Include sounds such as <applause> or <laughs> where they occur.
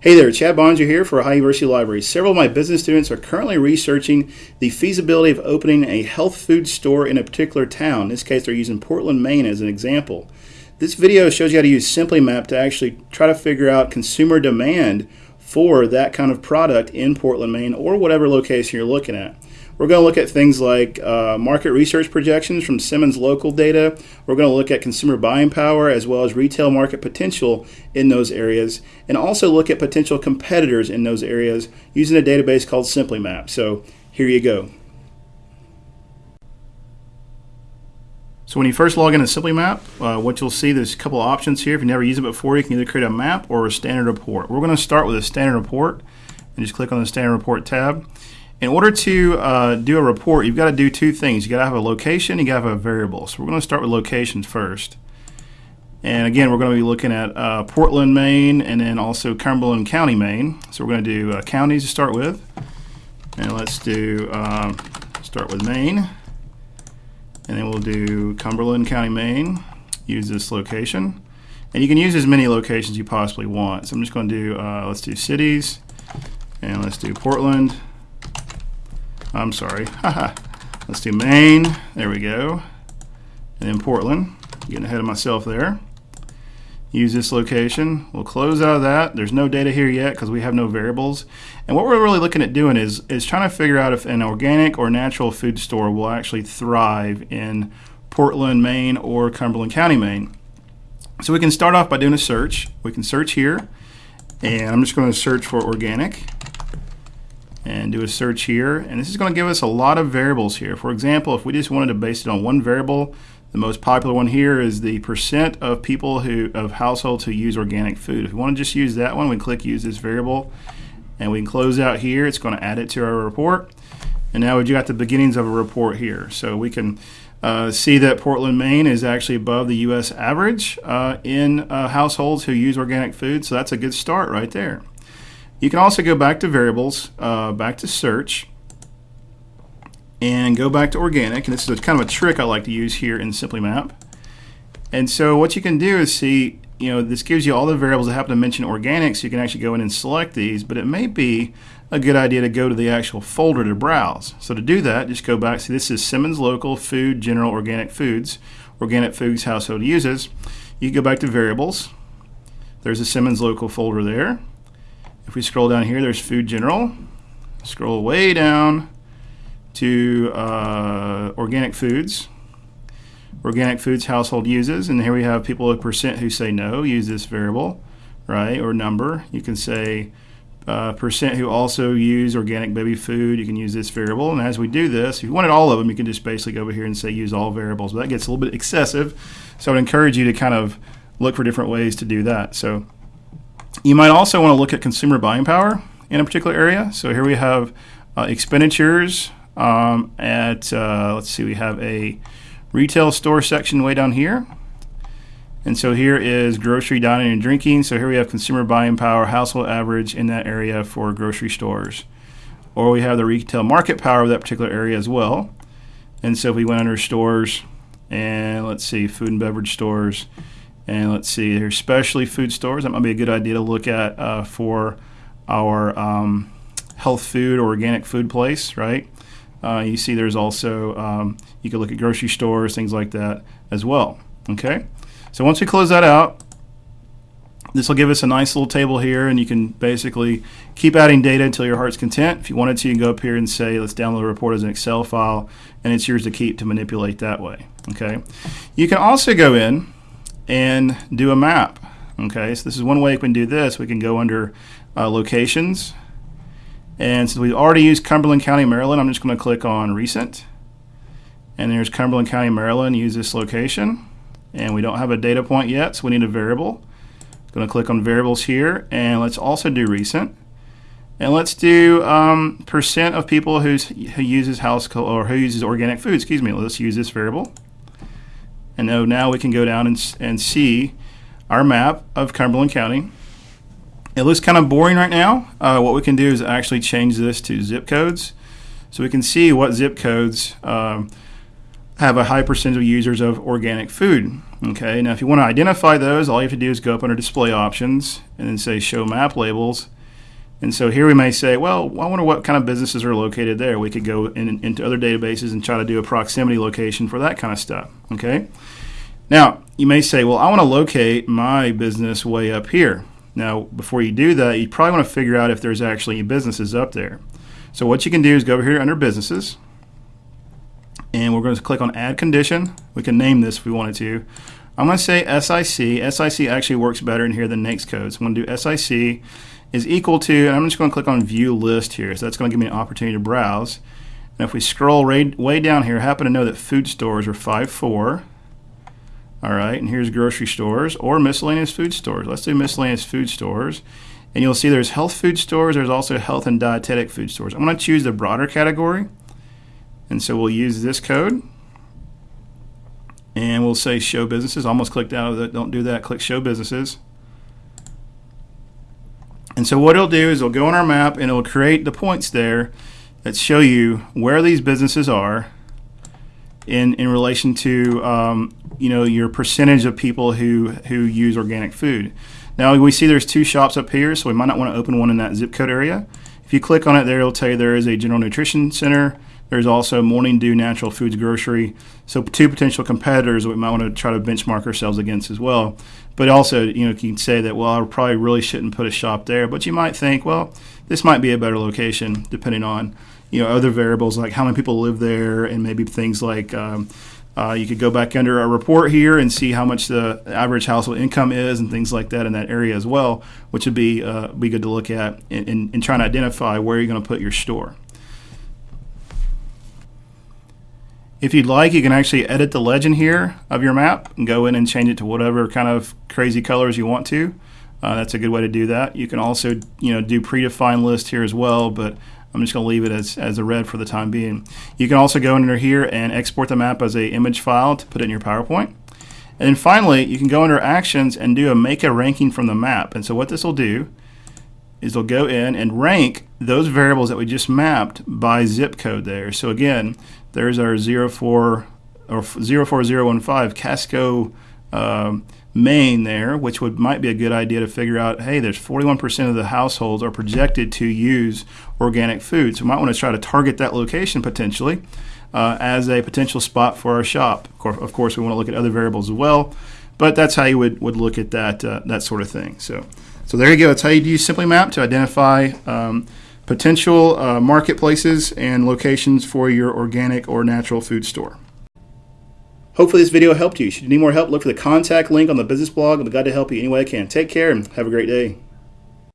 Hey there, Chad Boeninger here for Ohio University Library. Several of my business students are currently researching the feasibility of opening a health food store in a particular town. In this case, they're using Portland, Maine as an example. This video shows you how to use SimplyMap to actually try to figure out consumer demand for that kind of product in Portland, Maine, or whatever location you're looking at. We're going to look at things like uh, market research projections from Simmons local data. We're going to look at consumer buying power as well as retail market potential in those areas, and also look at potential competitors in those areas using a database called SimplyMap. So here you go. So when you first log into SimplyMap, uh, what you'll see, there's a couple of options here. If you never used it before, you can either create a map or a standard report. We're going to start with a standard report and just click on the standard report tab. In order to uh, do a report, you've got to do two things. You've got to have a location, you've got to have a variable. So we're going to start with locations first. And again, we're going to be looking at uh, Portland, Maine, and then also Cumberland County, Maine. So we're going to do uh, counties to start with. And let's do, um, start with Maine. And then we'll do Cumberland County, Maine. Use this location. And you can use as many locations you possibly want. So I'm just going to do, uh, let's do cities. And let's do Portland. I'm sorry. <laughs> Let's do Maine. There we go. And then Portland. Getting ahead of myself there. Use this location. We'll close out of that. There's no data here yet because we have no variables. And what we're really looking at doing is, is trying to figure out if an organic or natural food store will actually thrive in Portland, Maine, or Cumberland County, Maine. So we can start off by doing a search. We can search here. And I'm just going to search for organic and do a search here. And this is going to give us a lot of variables here. For example, if we just wanted to base it on one variable, the most popular one here is the percent of people who of households who use organic food. If we want to just use that one, we click use this variable and we can close out here. It's going to add it to our report. And now we've got the beginnings of a report here. So we can uh, see that Portland, Maine is actually above the U.S. average uh, in uh, households who use organic food. So that's a good start right there. You can also go back to variables, uh, back to search, and go back to organic. And this is a, kind of a trick I like to use here in SimplyMap. And so what you can do is see, you know, this gives you all the variables that happen to mention organic, so you can actually go in and select these, but it may be a good idea to go to the actual folder to browse. So to do that, just go back. See, this is Simmons Local Food General Organic Foods, Organic Foods Household Uses. You go back to variables. There's a Simmons Local folder there. If we scroll down here, there's Food General. Scroll way down to uh, Organic Foods. Organic Foods household uses, and here we have people with percent who say no, use this variable, right, or number. You can say uh, percent who also use organic baby food, you can use this variable. And as we do this, if you wanted all of them, you can just basically go over here and say use all variables. But that gets a little bit excessive, so I would encourage you to kind of look for different ways to do that. So you might also want to look at consumer buying power in a particular area. So here we have uh, expenditures um, at, uh, let's see, we have a retail store section way down here. And so here is grocery, dining, and drinking. So here we have consumer buying power, household average in that area for grocery stores. Or we have the retail market power of that particular area as well. And so if we went under stores and let's see, food and beverage stores, and let's see, there's specialty food stores. That might be a good idea to look at uh, for our um, health food or organic food place, right? Uh, you see, there's also, um, you can look at grocery stores, things like that as well. Okay? So once we close that out, this will give us a nice little table here, and you can basically keep adding data until your heart's content. If you wanted to, you can go up here and say, let's download a report as an Excel file, and it's yours to keep to manipulate that way. Okay? You can also go in and do a map. Okay, so this is one way we can do this. We can go under uh, locations. And since we've already used Cumberland County, Maryland, I'm just going to click on recent. And there's Cumberland County, Maryland, use this location. And we don't have a data point yet, so we need a variable. I'm going to click on variables here, and let's also do recent. And let's do um, percent of people who's, who uses house or who uses organic food. Excuse me. Let's use this variable. And now we can go down and, and see our map of Cumberland County. It looks kind of boring right now. Uh, what we can do is actually change this to zip codes. So we can see what zip codes um, have a high percentage of users of organic food. Okay, now if you want to identify those, all you have to do is go up under display options and then say show map labels. And so here we may say, well, I wonder what kind of businesses are located there. We could go in, into other databases and try to do a proximity location for that kind of stuff. Okay. Now you may say, well, I want to locate my business way up here. Now, before you do that, you probably want to figure out if there's actually businesses up there. So what you can do is go over here under businesses, and we're going to click on add condition. We can name this if we wanted to. I'm going to say SIC. SIC actually works better in here than NAICS code. So I'm going to do SIC is equal to, and I'm just going to click on view list here. So that's going to give me an opportunity to browse. And if we scroll right, way down here, happen to know that food stores are 5.4. All right, and here's grocery stores or miscellaneous food stores. Let's do miscellaneous food stores. And you'll see there's health food stores. There's also health and dietetic food stores. I'm going to choose the broader category. And so we'll use this code. And we'll say show businesses. Almost clicked out of it. Don't do that. Click show businesses. And so what it'll do is it'll go on our map and it'll create the points there that show you where these businesses are in, in relation to um, you know your percentage of people who who use organic food. Now we see there's two shops up here, so we might not want to open one in that zip code area. If you click on it there, it'll tell you there is a general nutrition center. There's also Morning Dew Natural Foods Grocery. So two potential competitors we might want to try to benchmark ourselves against as well. But also, you know, you can say that, well, I probably really shouldn't put a shop there. But you might think, well, this might be a better location depending on, you know, other variables like how many people live there and maybe things like um, uh, you could go back under our report here and see how much the average household income is and things like that in that area as well, which would be uh, be good to look at in, in trying to identify where you're going to put your store. If you'd like, you can actually edit the legend here of your map and go in and change it to whatever kind of crazy colors you want to. Uh, that's a good way to do that. You can also, you know, do predefined list here as well, but I'm just going to leave it as, as a red for the time being. You can also go under here and export the map as a image file to put it in your PowerPoint. And then finally, you can go under actions and do a make a ranking from the map. And so what this will do is they'll go in and rank those variables that we just mapped by zip code there. So again, there's our 04 or 04015 Casco um, Maine there, which would might be a good idea to figure out. Hey, there's 41% of the households are projected to use organic food, so we might want to try to target that location potentially uh, as a potential spot for our shop. Of course, of course, we want to look at other variables as well, but that's how you would, would look at that uh, that sort of thing. So, so there you go. That's how you use Simply Map to identify. Um, potential uh, marketplaces and locations for your organic or natural food store. Hopefully this video helped you. Should you need more help, look for the contact link on the business blog. I'm glad to help you any way I can. Take care and have a great day.